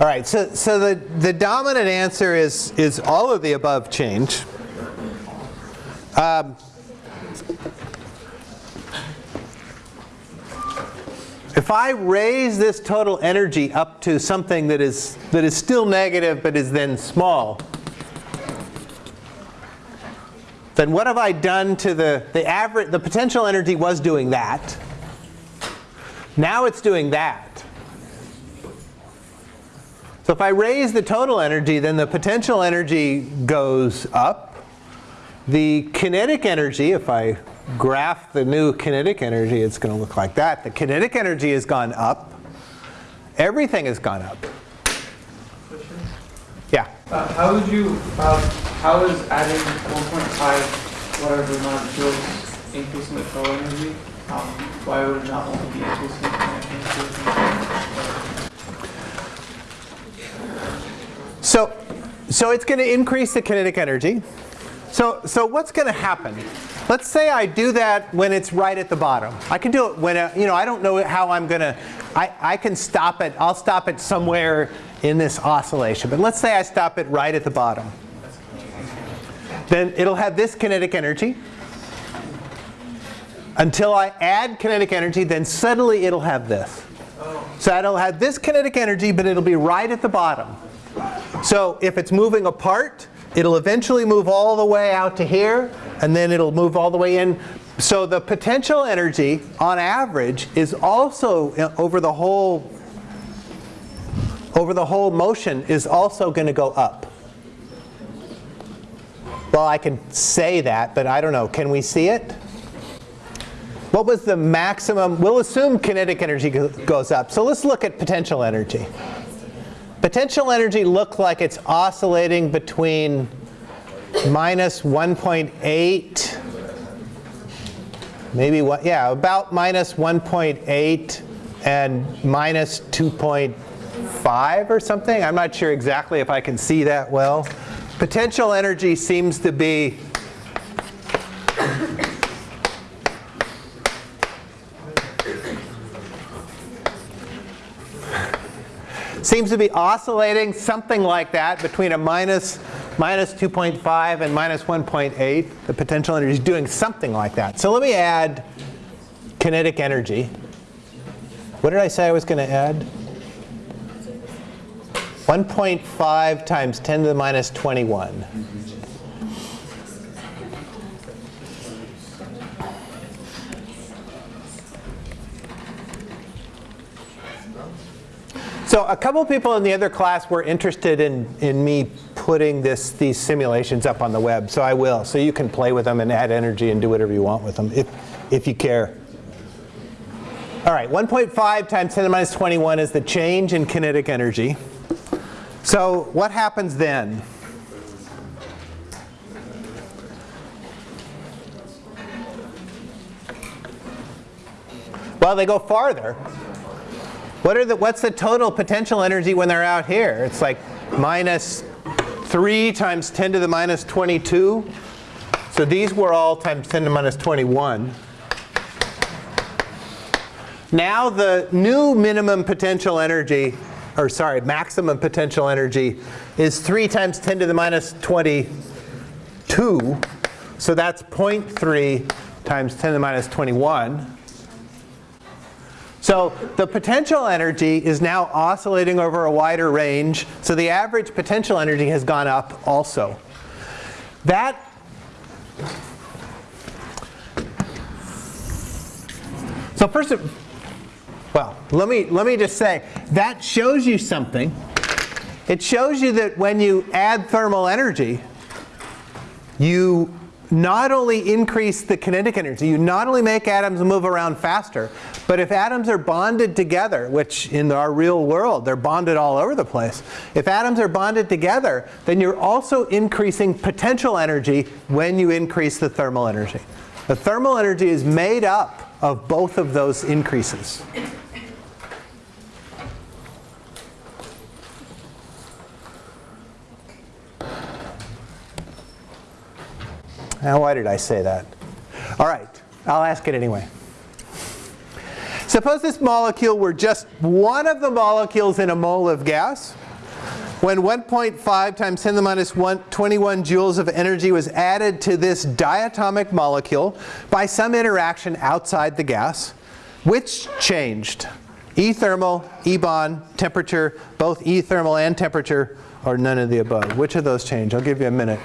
All right, so, so the, the dominant answer is, is all of the above change. Um, if I raise this total energy up to something that is, that is still negative but is then small, then what have I done to the, the average, the potential energy was doing that. Now it's doing that. So if I raise the total energy, then the potential energy goes up. The kinetic energy, if I graph the new kinetic energy, it's going to look like that. The kinetic energy has gone up. Everything has gone up. Yeah. Uh, how would you, uh, how is adding 1.5 whatever amount of joules increasing the total energy? Um, why would it not only be increasing the energy? So, so it's going to increase the kinetic energy. So, so what's going to happen? Let's say I do that when it's right at the bottom. I can do it when, uh, you know, I don't know how I'm going to, I, I can stop it, I'll stop it somewhere in this oscillation. But let's say I stop it right at the bottom. Then it'll have this kinetic energy. Until I add kinetic energy, then suddenly it'll have this. So it'll have this kinetic energy, but it'll be right at the bottom. So if it's moving apart, it'll eventually move all the way out to here, and then it'll move all the way in. So the potential energy, on average, is also uh, over the whole over the whole motion is also going to go up. Well, I can say that, but I don't know. Can we see it? What was the maximum? We'll assume kinetic energy goes up. So let's look at potential energy. Potential energy looked like it's oscillating between minus 1.8, maybe what, yeah, about minus 1.8 and minus 2.5 or something. I'm not sure exactly if I can see that well. Potential energy seems to be seems to be oscillating something like that between a minus, minus 2.5 and minus 1.8. The potential energy is doing something like that. So let me add kinetic energy. What did I say I was going to add? 1.5 times 10 to the minus 21. So a couple people in the other class were interested in, in me putting this, these simulations up on the web, so I will. So you can play with them and add energy and do whatever you want with them, if, if you care. All right, 1.5 times 10 to the minus 21 is the change in kinetic energy. So what happens then? Well, they go farther. What are the, what's the total potential energy when they're out here? It's like minus 3 times 10 to the minus 22. So these were all times 10 to the minus 21. Now the new minimum potential energy, or sorry, maximum potential energy is 3 times 10 to the minus 22. So that's 0.3 times 10 to the minus 21. So the potential energy is now oscillating over a wider range. So the average potential energy has gone up also. That So first, well, let me, let me just say, that shows you something. It shows you that when you add thermal energy, you not only increase the kinetic energy, you not only make atoms move around faster, but if atoms are bonded together, which in our real world, they're bonded all over the place. If atoms are bonded together, then you're also increasing potential energy when you increase the thermal energy. The thermal energy is made up of both of those increases. Now, why did I say that? All right, I'll ask it anyway. Suppose this molecule were just one of the molecules in a mole of gas. When 1.5 times 10 to the minus 1, 21 joules of energy was added to this diatomic molecule by some interaction outside the gas, which changed? E thermal, E bond, temperature, both E thermal and temperature, or none of the above? Which of those changed? I'll give you a minute.